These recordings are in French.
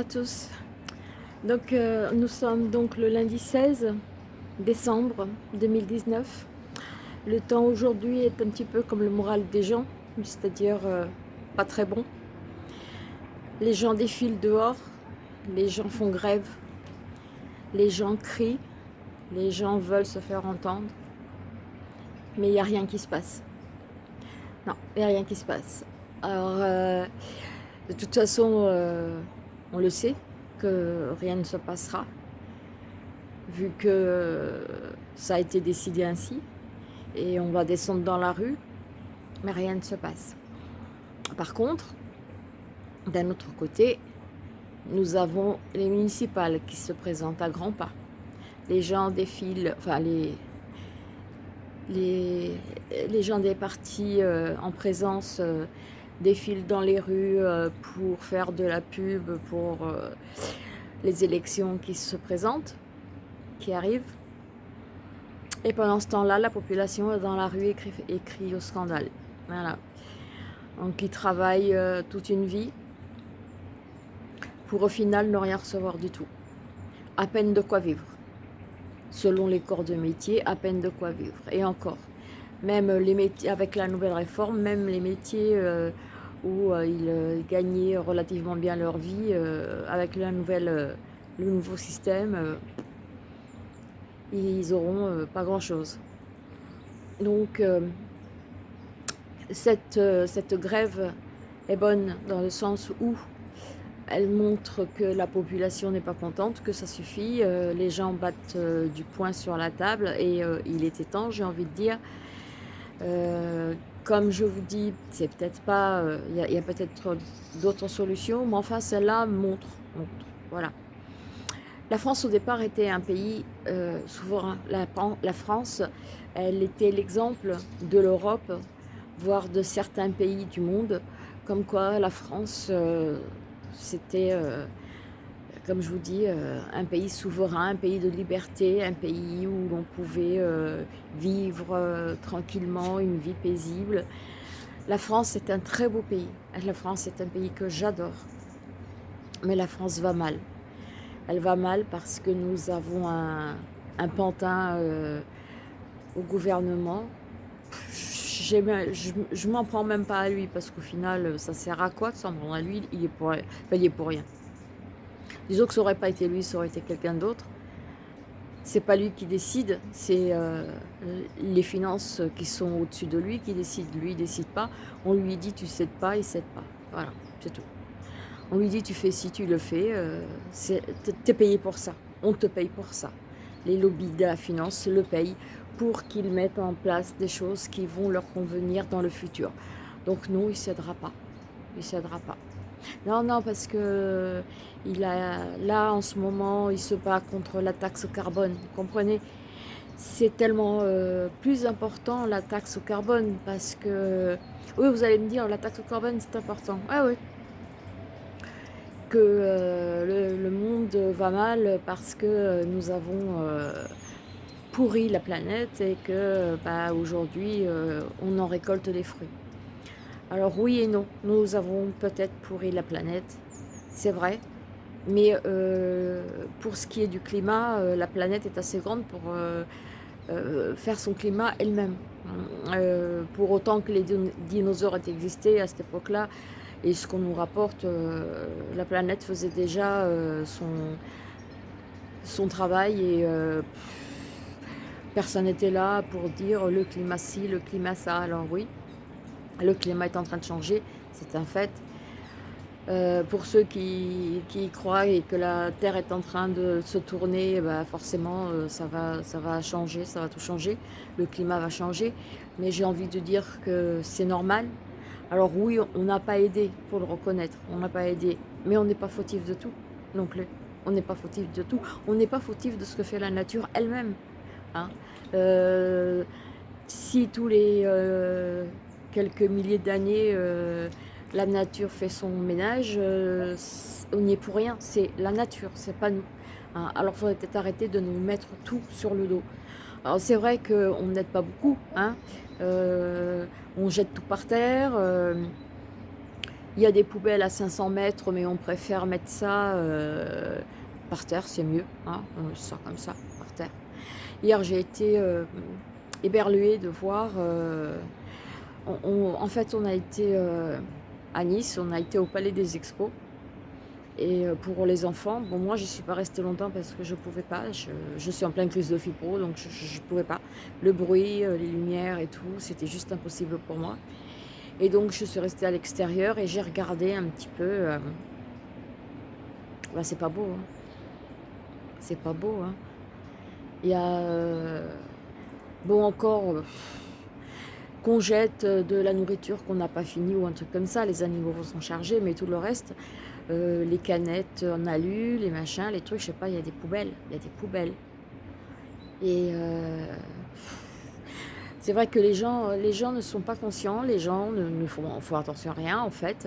à tous. Donc euh, nous sommes donc le lundi 16 décembre 2019. Le temps aujourd'hui est un petit peu comme le moral des gens, c'est-à-dire euh, pas très bon. Les gens défilent dehors, les gens font grève, les gens crient, les gens veulent se faire entendre, mais il n'y a rien qui se passe. Non, il n'y a rien qui se passe. Alors, euh, de toute façon, on le sait, que rien ne se passera, vu que ça a été décidé ainsi, et on va descendre dans la rue, mais rien ne se passe. Par contre, d'un autre côté, nous avons les municipales qui se présentent à grands pas. Les gens défilent, enfin les, les, gens des partis euh, en présence euh, défilent dans les rues euh, pour faire de la pub pour euh, les élections qui se présentent, qui arrivent. Et pendant ce temps-là, la population est dans la rue et crie, au scandale. Voilà. Donc ils travaillent euh, toute une vie pour au final ne rien recevoir du tout. À peine de quoi vivre. Selon les corps de métier, à peine de quoi vivre. Et encore, même les métiers, avec la nouvelle réforme, même les métiers où euh, ils euh, gagnaient relativement bien leur vie euh, avec le nouveau système, ils auront pas grand chose. Donc cette, cette grève est bonne dans le sens où elle montre que la population n'est pas contente, que ça suffit, les gens battent du poing sur la table et il était temps, j'ai envie de dire, comme je vous dis, c'est peut-être pas, euh, il y a, peut-être d'autres solutions, mais enfin celle-là montre, voilà. La France au départ était un pays euh, souverain. La, France, elle était l'exemple de l'Europe, voire de certains pays du monde, comme quoi la France, euh, c'était comme je vous dis, euh, un pays souverain, un pays de liberté, un pays où l'on pouvait euh, vivre euh, tranquillement, une vie paisible. La France est un très beau pays. La France est un pays que j'adore. Mais la France va mal. Elle va mal parce que nous avons un, pantin au gouvernement. Je, je m'en prends même pas à lui parce qu'au final, ça sert à quoi de s'en prendre à lui? Il est il est pour rien. Disons que ça n'aurait pas été lui, ça aurait été quelqu'un d'autre. C'est pas lui qui décide, c'est euh, les finances qui sont au-dessus de lui qui décident. Lui, il décide pas. On lui dit tu cèdes pas, il cède pas. Voilà, c'est tout. On lui dit tu fais si tu le fais, euh, tu es payé pour ça. On te paye pour ça. Les lobbies de la finance le payent pour qu'ils mettent en place des choses qui vont leur convenir dans le futur. Donc non, il ne cédera pas. Il ne cédera pas. Non, non, parce que il a, là, en ce moment, il se bat contre la taxe carbone. Vous comprenez? C'est tellement euh, plus important, la taxe au carbone, parce que... Oui, vous allez me dire, la taxe au carbone, c'est important. Ah oui. Que euh, le, monde va mal parce que nous avons euh, pourri la planète et que bah, aujourd'hui, on en récolte les fruits. Alors oui et non, nous avons peut-être pourri la planète, c'est vrai, mais euh, pour ce qui est du climat, euh, la planète est assez grande pour euh, faire son climat elle-même. pour autant que les dinosaures aient existé à cette époque-là, et ce qu'on nous rapporte, la planète faisait déjà son, travail et personne n'était là pour dire le climat ci, le climat ça. Alors oui, le climat est en train de changer, c'est un fait. Euh, pour ceux qui, croient que la Terre est en train de se tourner, bah forcément euh, ça, va, ça va changer, ça va tout changer, le climat va changer, mais j'ai envie de dire que c'est normal. Alors oui, on n'a pas aidé, pour le reconnaître, on n'a pas aidé, mais on n'est pas fautif de tout non plus. On n'est pas fautif de tout, on n'est pas fautif de ce que fait la nature elle-même. Hein. Euh, si tous les quelques milliers d'années, euh, la nature fait son ménage, euh, on n'y est pour rien, c'est la nature, c'est pas nous. Hein. Alors il faudrait peut-être arrêter de nous mettre tout sur le dos. Alors c'est vrai qu'on n'aide pas beaucoup, hein. euh, on jette tout par terre, Il y a des poubelles à 500 mètres, mais on préfère mettre ça par terre, c'est mieux. Hein on comme ça, par terre. Hier, j'ai été euh, éberluée de voir... Euh, en fait, on a été à Nice, on a été au Palais des Expos. Et pour les enfants, moi je ne suis pas restée longtemps parce que je ne pouvais pas, je, suis en pleine crise de fibro donc je ne pouvais pas. Le bruit, les lumières et tout, c'était juste impossible pour moi. Et donc je suis restée à l'extérieur et j'ai regardé un petit peu. Euh... Bah, c'est pas beau. Hein. C'est pas beau. Hein. Il y a... Euh, bon encore... Euh, qu'on jette de la nourriture qu'on n'a pas fini ou un truc comme ça. Les animaux vont s'en charger, mais tout le reste, euh, les canettes en alu, les machins, les trucs, je sais pas, il y a des poubelles. Il y a des poubelles. Et c'est vrai que les gens, les gens ne sont pas conscients, les gens ne, font, font, attention à rien en fait,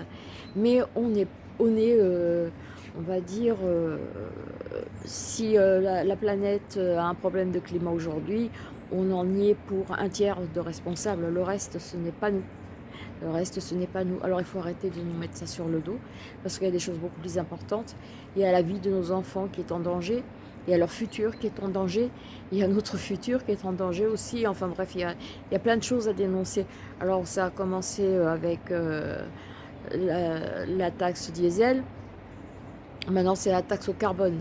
mais on est, on, est, euh, on va dire, euh, si euh, la, planète a un problème de climat aujourd'hui, on en y est pour un tiers de responsables, le reste ce n'est pas nous. Le reste, ce n'est pas nous. Alors, il faut arrêter de nous mettre ça sur le dos, parce qu'il y a des choses beaucoup plus importantes. Il y a la vie de nos enfants qui est en danger il y a leur futur qui est en danger, il y a notre futur qui est en danger aussi, enfin bref, il y a, plein de choses à dénoncer. Alors ça a commencé euh, avec euh, la, taxe diesel, maintenant c'est la taxe au carbone.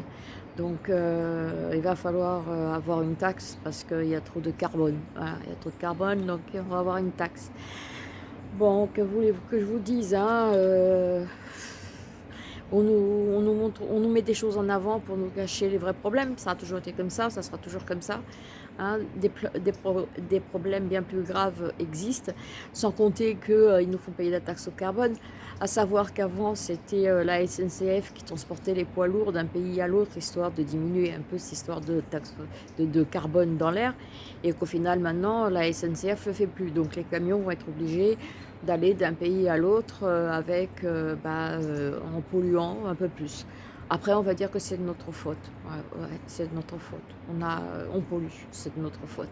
Donc euh, il va falloir avoir une taxe parce qu'il y a trop de carbone. il y a trop de carbone, donc on va avoir une taxe. Bon, que voulez-vous que je vous dise hein, on nous, montre, on nous met des choses en avant pour nous cacher les vrais problèmes. Ça a toujours été comme ça, ça sera toujours comme ça. Hein. Des, problèmes bien plus graves existent, sans compter qu'ils euh, nous font payer la taxe au carbone. À savoir qu'avant, c'était euh, la SNCF qui transportait les poids lourds d'un pays à l'autre, histoire de diminuer un peu cette histoire de taxe de, carbone dans l'air. Et qu'au final, maintenant, la SNCF ne le fait plus. Donc les camions vont être obligés d'aller d'un pays à l'autre euh, avec bah, en polluant un peu plus. Après, on va dire que c'est de notre faute. C'est de notre faute. On, a, on pollue, c'est de notre faute.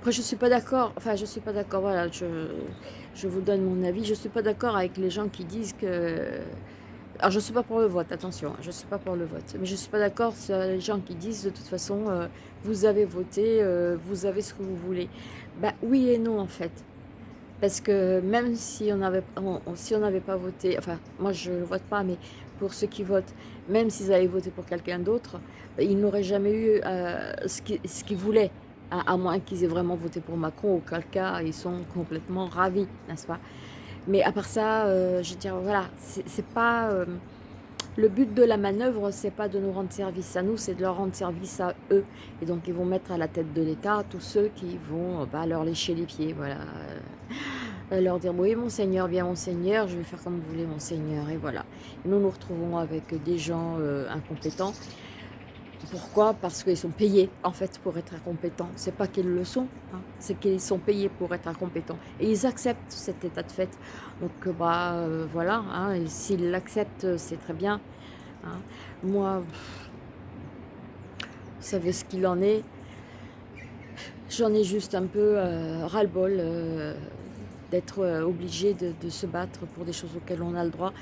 Après, je suis pas d'accord. Enfin, je suis pas d'accord. Voilà, je, vous donne mon avis. Je suis pas d'accord avec les gens qui disent que... Alors, je suis pas pour le vote, attention, hein, je suis pas pour le vote. Mais je suis pas d'accord sur les gens qui disent, de toute façon, euh, vous avez voté, euh, vous avez ce que vous voulez. Bah oui et non, en fait. Parce que même si on n'avait pas voté, enfin moi je ne vote pas, mais pour ceux qui votent, même s'ils avaient voté pour quelqu'un d'autre, ils n'auraient jamais eu euh, ce qu'ils voulaient, à, moins qu'ils aient vraiment voté pour Macron, auquel cas ils sont complètement ravis, n'est-ce pas? Mais à part ça, euh, je dire, voilà, c'est pas... Euh, le but de la manœuvre, c'est pas de nous rendre service à nous, c'est de leur rendre service à eux. Et donc, ils vont mettre à la tête de l'État tous ceux qui vont bah, leur lécher les pieds, voilà. Euh, leur dire, oui, monseigneur, bien monseigneur, je vais faire comme vous voulez, monseigneur, et voilà. nous nous retrouvons avec des gens euh, incompétents. Pourquoi? Parce qu'ils sont payés, en fait, pour être incompétents. C'est pas qu'ils le sont, hein. c'est qu'ils sont payés pour être incompétents. Et ils acceptent cet état de fait. Donc, euh, bah, voilà, hein, s'ils l'acceptent, c'est très bien. Hein. Moi, vous savez ce qu'il en est. J'en ai juste un peu ras-le-bol d'être euh, obligé de, se battre pour des choses auxquelles on a le droit,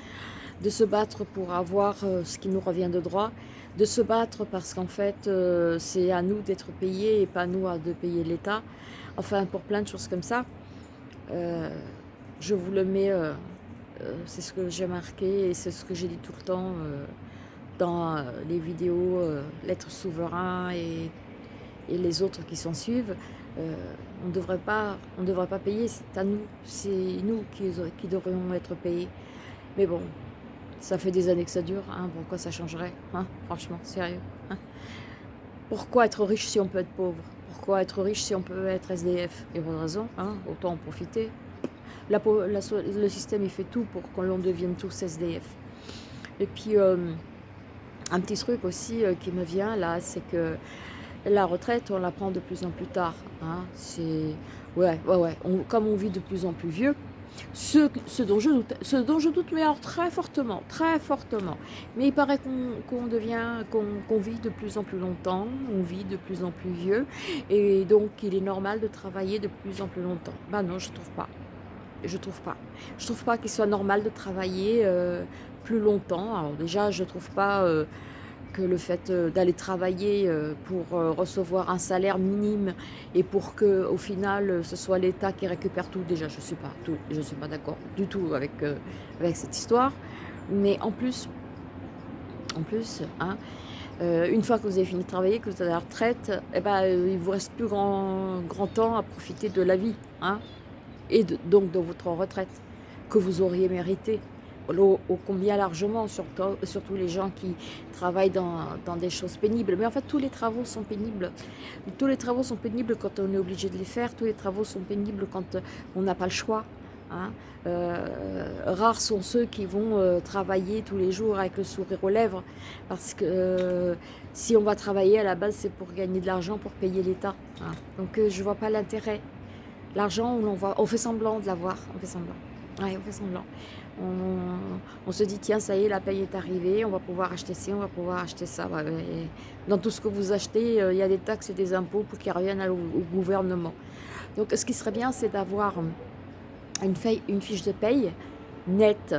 de se battre pour avoir euh, ce qui nous revient de droit, de se battre parce qu'en fait euh, c'est à nous d'être payés et pas à nous de payer l'État, enfin pour plein de choses comme ça. je vous le mets, c'est ce que j'ai marqué et c'est ce que j'ai dit tout le temps dans les vidéos L'être souverain et les autres qui s'en suivent. Euh, on ne devrait pas, devrait pas payer, c'est à nous, c'est nous qui, qui, devrions être payés. Mais bon, ça fait des années que ça dure, hein, pourquoi ça changerait hein, Franchement, sérieux. Hein. Pourquoi être riche si on peut être pauvre? Pourquoi être riche si on peut être SDF Il y a de raison, hein, autant en profiter. Le système il fait tout pour qu'on devienne tous SDF. Et puis, euh, un petit truc aussi euh, qui me vient là, c'est que la retraite, on la prend de plus en plus tard. Hein. C'est ouais, ouais, ouais. comme on vit de plus en plus vieux, ce, dont je doute, ce dont je doute, mais alors très fortement, très fortement. Mais il paraît qu'on devient, qu'on vit de plus en plus longtemps, on vit de plus en plus vieux, et donc il est normal de travailler de plus en plus longtemps. Ben non, je trouve pas. je trouve pas. Je trouve pas qu'il soit normal de travailler euh, plus longtemps. Alors déjà, je trouve pas euh, que le fait euh, d'aller travailler pour recevoir un salaire minime et pour que au final ce soit l'État qui récupère tout, déjà je suis pas tout, je suis pas d'accord du tout avec, avec cette histoire. Mais en plus, en plus, hein, une fois que vous avez fini de travailler, que vous êtes à la retraite, eh ben, il vous reste plus grand, grand temps à profiter de la vie. Hein et donc de votre retraite que vous auriez mérité au, combien largement, surtout, surtout, les gens qui travaillent dans, des choses pénibles. Mais en fait, tous les travaux sont pénibles. Tous les travaux sont pénibles quand on est obligé de les faire. Tous les travaux sont pénibles quand on n'a pas le choix. Hein. Euh, rares sont ceux qui vont euh, travailler tous les jours avec le sourire aux lèvres. Parce que euh, si on va travailler à la base, c'est pour gagner de l'argent, pour payer l'État. Hein. Donc je ne vois pas l'intérêt. L'argent, on, on fait semblant de l'avoir, on fait semblant. On fait semblant. On, se dit, tiens, ça y est, la paye est arrivée, on va pouvoir acheter ci, on va pouvoir acheter ça. dans tout ce que vous achetez, euh, il y a des taxes et des impôts pour qu'ils reviennent au, gouvernement. Donc, ce qui serait bien, c'est d'avoir une, une fiche de paye nette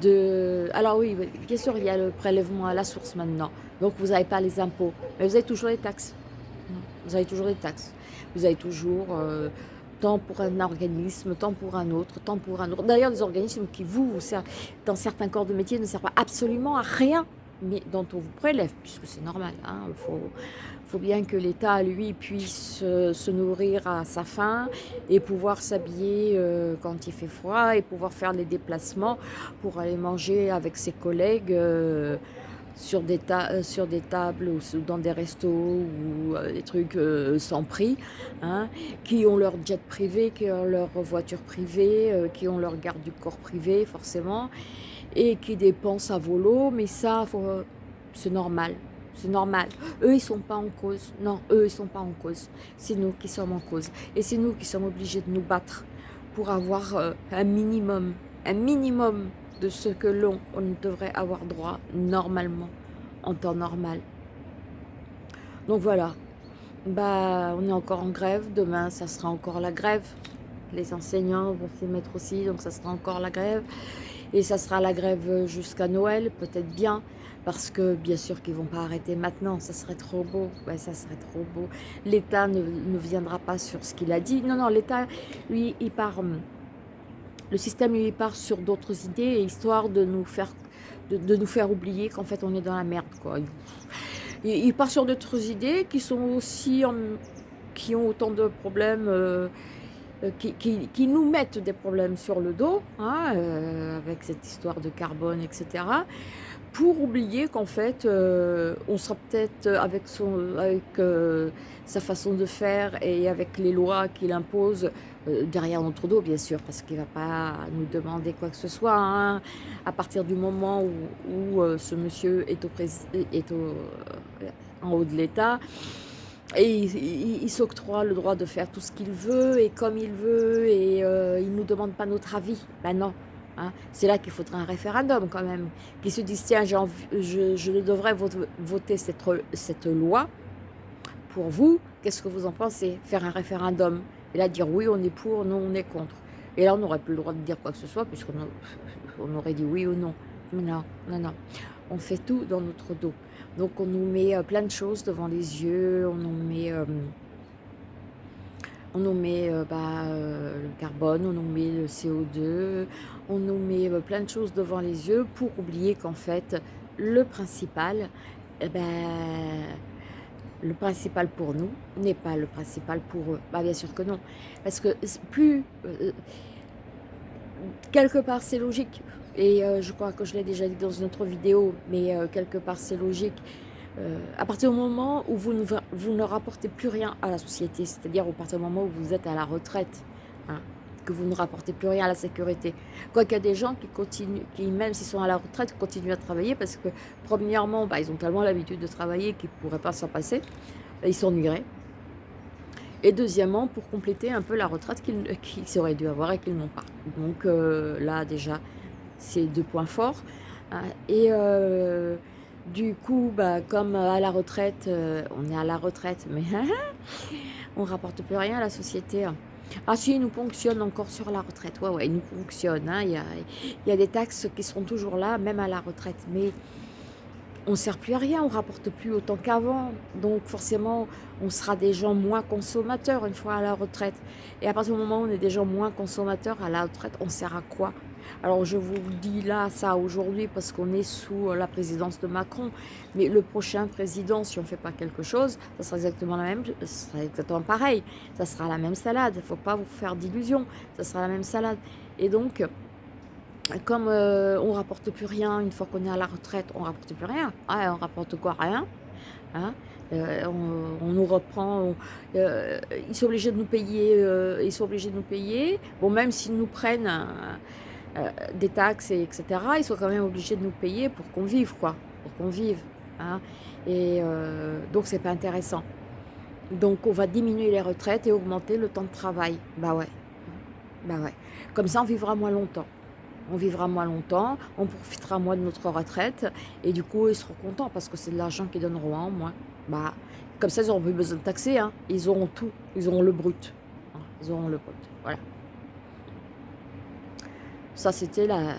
de... Alors oui, bien sûr, il y a le prélèvement à la source maintenant. Donc, vous n'avez pas les impôts, mais vous avez toujours les taxes. Vous avez toujours les taxes. Vous avez toujours euh, tant pour un organisme, tant pour un autre, tant pour un autre. D'ailleurs, des organismes qui vous, vous servent, dans certains corps de métier, ne servent absolument à rien, mais dont on vous prélève, puisque c'est normal. Hein. Il faut, faut, bien que l'État, lui, puisse euh, se nourrir à sa faim et pouvoir s'habiller euh, quand il fait froid et pouvoir faire les déplacements pour aller manger avec ses collègues sur des, euh, sur des tables ou dans des restos ou euh, des trucs euh, sans prix, hein, qui ont leur jet privé, qui ont leur voiture privée, qui ont leur garde du corps privé forcément, et qui dépensent à volo, mais ça, c'est normal. C'est normal. Eux, ils sont pas en cause. Non, eux, ils sont pas en cause. C'est nous qui sommes en cause. Et c'est nous qui sommes obligés de nous battre pour avoir un minimum, un minimum de ce que l'on devrait avoir droit normalement, en temps normal. Donc voilà, bah, on est encore en grève, demain ça sera encore la grève, les enseignants vont s'y mettre aussi, donc ça sera encore la grève, et ça sera la grève jusqu'à Noël, peut-être bien, parce que bien sûr qu'ils vont pas arrêter maintenant, ça serait trop beau, ouais, ça serait trop beau. L'État ne, ne, viendra pas sur ce qu'il a dit, non, non, l'État, lui, il part hum, le système lui part sur d'autres idées, histoire de nous faire, de, nous faire oublier qu'en fait on est dans la merde. Quoi. Il, part sur d'autres idées qui sont aussi qui ont autant de problèmes, euh, euh, qui, nous mettent des problèmes sur le dos, hein, euh, avec cette histoire de carbone, etc pour oublier qu'en fait, euh, on sera peut-être avec, euh, sa façon de faire et avec les lois qu'il impose euh, derrière notre dos, bien sûr, parce qu'il ne va pas nous demander quoi que ce soit. Hein, à partir du moment où, ce monsieur est, au est en haut de l'État, et il, s'octroie le droit de faire tout ce qu'il veut et comme il veut et il ne nous demande pas notre avis. Ben non, Hein. C'est là qu'il faudrait un référendum quand même, qui se disent, tiens, je, je, devrais voter cette, cette loi pour vous, qu'est-ce que vous en pensez? Faire un référendum, et là dire oui, on est pour, non, on est contre. Et là, on n'aurait plus le droit de dire quoi que ce soit, puisqu'on on aurait dit oui ou non. Non, non, non. On fait tout dans notre dos. Donc, on nous met euh, plein de choses devant les yeux, on nous met... Euh, on nous met euh, bah, le carbone, on nous met le CO2, on nous met euh, plein de choses devant les yeux pour oublier qu'en fait, le principal, eh ben, le principal pour nous n'est pas le principal pour eux. Bah, bien sûr que non. Parce que plus... quelque part, c'est logique. Et je crois que je l'ai déjà dit dans une autre vidéo, mais quelque part, c'est logique. Euh, à partir du moment où vous ne, vous rapportez plus rien à la société, c'est-à-dire au partir du moment où vous êtes à la retraite, hein, que vous ne rapportez plus rien à la sécurité. Quoiqu'il y a des gens qui continuent, qui même s'ils sont à la retraite, continuent à travailler parce que premièrement, bah, ils ont tellement l'habitude de travailler qu'ils ne pourraient pas s'en passer, ils s'ennuieraient. Et deuxièmement, pour compléter un peu la retraite qu'ils auraient dû avoir et qu'ils n'ont pas. Donc euh, là déjà, c'est deux points forts. Hein. et euh, du coup, bah, comme euh, à la retraite, euh, on est à la retraite, mais on rapporte plus rien à la société. Ah si, ils nous ponctionnent encore sur la retraite. Ouais, ouais, ils nous ponctionnent. Hein. Il, y a, des taxes qui seront toujours là, même à la retraite. Mais on ne sert plus à rien, on rapporte plus autant qu'avant. Donc forcément, on sera des gens moins consommateurs une fois à la retraite. Et à partir du moment où on est des gens moins consommateurs à la retraite, on sert à quoi? Alors je vous dis là ça aujourd'hui parce qu'on est sous la présidence de Macron. Mais le prochain président, si on ne fait pas quelque chose, ça sera exactement la même, ça sera exactement pareil. Ça sera la même salade. Il ne faut pas vous faire d'illusions. Ça sera la même salade. Et donc, comme euh, on rapporte plus rien une fois qu'on est à la retraite, on rapporte plus rien. Ah, on rapporte quoi? Rien. Hein? Euh, on, nous reprend, euh, ils sont obligés de nous payer, ils sont obligés de nous payer. Bon, même s'ils nous prennent des taxes, et etc., ils sont quand même obligés de nous payer pour qu'on vive, quoi, pour qu'on vive. Hein et donc, c'est pas intéressant. Donc, on va diminuer les retraites et augmenter le temps de travail. Bah ouais, bah ouais. Comme ça, on vivra moins longtemps on vivra moins longtemps, on profitera moins de notre retraite, et du coup, ils seront contents parce que c'est de l'argent qu'ils donneront en moins. Bah, comme ça, ils n'auront plus besoin de taxer, hein. ils auront tout, ils auront le brut. Ils auront le brut, voilà. Ça, c'était la,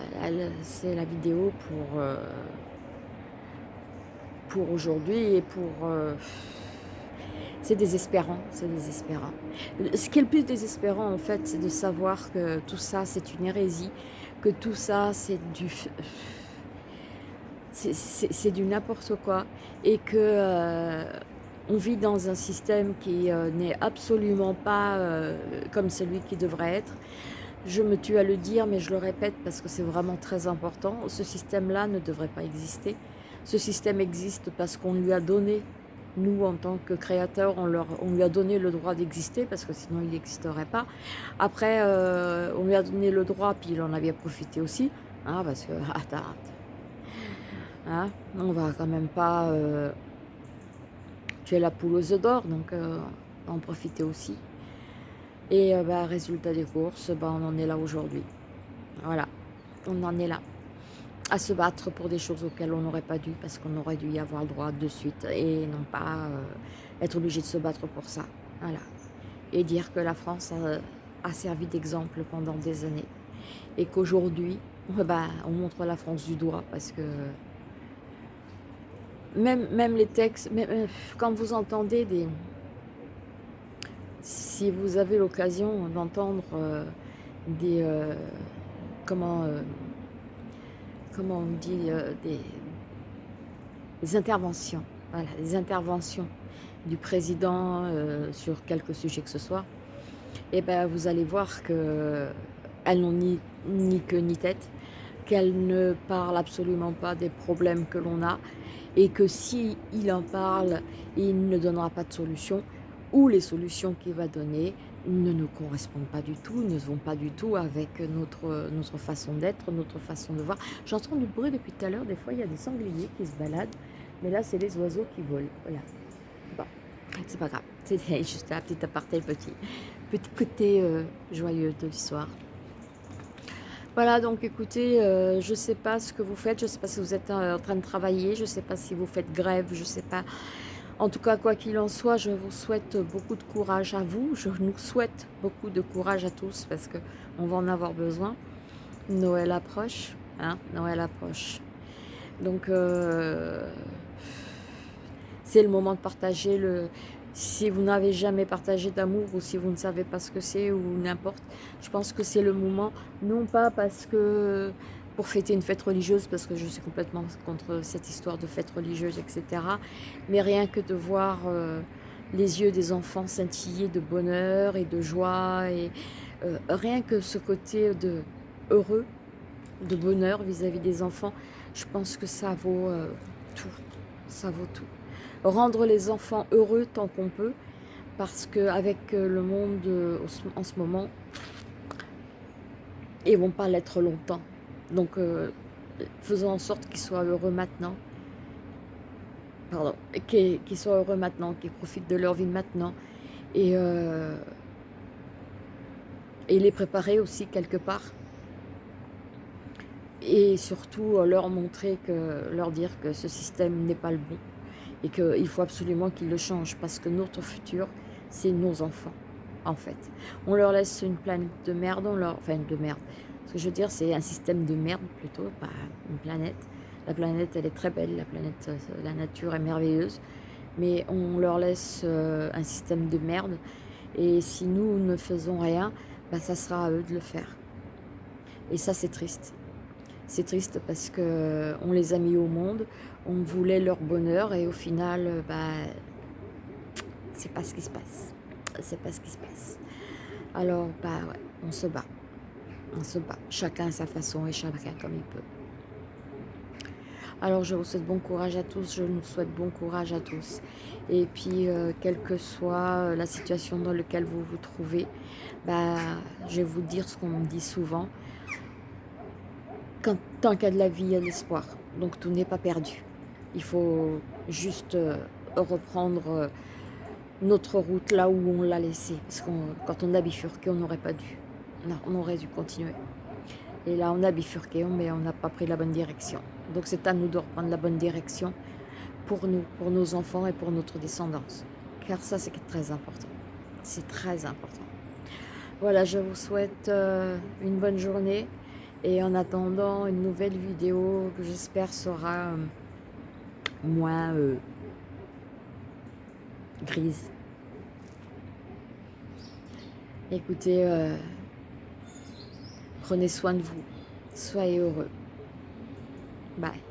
c'est la vidéo pour, euh, pour aujourd'hui et pour... Euh, c'est désespérant, c'est désespérant. Ce qui est le plus désespérant, en fait, c'est de savoir que tout ça, c'est une hérésie, que tout ça, c'est du... C'est du n'importe quoi. Et que euh, on vit dans un système qui n'est absolument pas comme celui qui devrait être. Je me tue à le dire, mais je le répète parce que c'est vraiment très important. Ce système-là ne devrait pas exister. Ce système existe parce qu'on lui a donné nous, en tant que créateurs, on, leur, on lui a donné le droit d'exister parce que sinon il n'existerait pas. Après, euh, on lui a donné le droit, puis il en avait profité aussi. Hein, parce que, attends, hein, on va quand même pas euh, tuer la poule aux œufs d'or, donc euh, en profiter aussi. Et bah, résultat des courses, bah, on en est là aujourd'hui. Voilà, on en est là à se battre pour des choses auxquelles on n'aurait pas dû, parce qu'on aurait dû y avoir le droit de suite, et non pas euh, être obligé de se battre pour ça. Voilà. Et dire que la France a, servi d'exemple pendant des années, et qu'aujourd'hui, bah, on montre la France du doigt, parce que même, même les textes, même, euh, quand vous entendez des... Si vous avez l'occasion d'entendre euh, des... comment comment on dit, euh, des, interventions, voilà, des interventions du président euh, sur quelques sujets que ce soit, et eh ben vous allez voir qu'elles n'ont ni, queue ni tête, qu'elles ne parlent absolument pas des problèmes que l'on a, et que si en parle, il ne donnera pas de solution, ou les solutions qu'il va donner ne nous correspondent pas du tout, ne vont pas du tout avec notre, notre façon d'être, notre façon de voir. J'entends du bruit depuis tout à l'heure, des fois il y a des sangliers qui se baladent, mais là c'est les oiseaux qui volent, voilà. Bon, c'est pas grave, c'est juste un petit aparté, petit, petit côté euh, joyeux de l'histoire. Voilà, donc écoutez, euh, je ne sais pas ce que vous faites, je ne sais pas si vous êtes euh, en train de travailler, je ne sais pas si vous faites grève, je ne sais pas en tout cas, quoi qu'il en soit, je vous souhaite beaucoup de courage à vous. Je nous souhaite beaucoup de courage à tous parce qu'on va en avoir besoin. Noël approche. Hein Noël approche. Donc, euh, c'est le moment de partager le... Si vous n'avez jamais partagé d'amour ou si vous ne savez pas ce que c'est ou n'importe, je pense que c'est le moment, non pas parce que pour fêter une fête religieuse, parce que je suis complètement contre cette histoire de fête religieuse, etc. Mais rien que de voir euh, les yeux des enfants scintiller de bonheur et de joie, et euh, rien que ce côté de heureux, de bonheur vis-à-vis des enfants, je pense que ça vaut euh, tout, ça vaut tout. Rendre les enfants heureux tant qu'on peut, parce qu'avec le monde en ce moment, ils vont pas l'être longtemps. Donc, euh, faisons en sorte qu'ils soient heureux maintenant. Pardon, qu'ils soient heureux maintenant, qu'ils profitent de leur vie maintenant. Et, euh, et les préparer aussi quelque part. Et surtout euh, leur montrer, leur dire que ce système n'est pas le bon. Et qu'il faut absolument qu'ils le changent parce que notre futur, c'est nos enfants. en fait. On leur laisse une planète de merde, on leur... enfin de merde. Ce que je veux dire, c'est un système de merde plutôt, pas une planète. La planète, elle est très belle, la planète, la nature est merveilleuse, mais on leur laisse euh, un système de merde. Et si nous ne faisons rien, bah, ça sera à eux de le faire. Et ça, c'est triste. C'est triste parce que on les a mis au monde, on voulait leur bonheur et au final, bah, c'est pas ce qui se passe. C'est pas ce qui se passe. Alors, bah ouais, on se bat. On se bat. Chacun à sa façon et chacun comme il peut. Alors je vous souhaite bon courage à tous, je nous souhaite bon courage à tous. Et puis, euh, quelle que soit la situation dans laquelle vous vous trouvez, bah, je vais vous dire ce qu'on me dit souvent. Quand, tant qu'il y a de la vie, il y a de l'espoir. Donc tout n'est pas perdu. Il faut juste euh, reprendre euh, notre route là où on l'a laissé. Parce que quand on a bifurqué, on n'aurait pas dû. On aurait dû continuer. Et là, on a bifurqué, mais on n'a pas pris la bonne direction. Donc c'est à nous de reprendre la bonne direction pour nous, pour nos enfants et pour notre descendance. Car ça, c'est très important. C'est très important. Voilà, je vous souhaite euh, une bonne journée. Et en attendant, une nouvelle vidéo que j'espère sera euh, moins euh, grise. Écoutez, prenez soin de vous. Soyez heureux. Bye.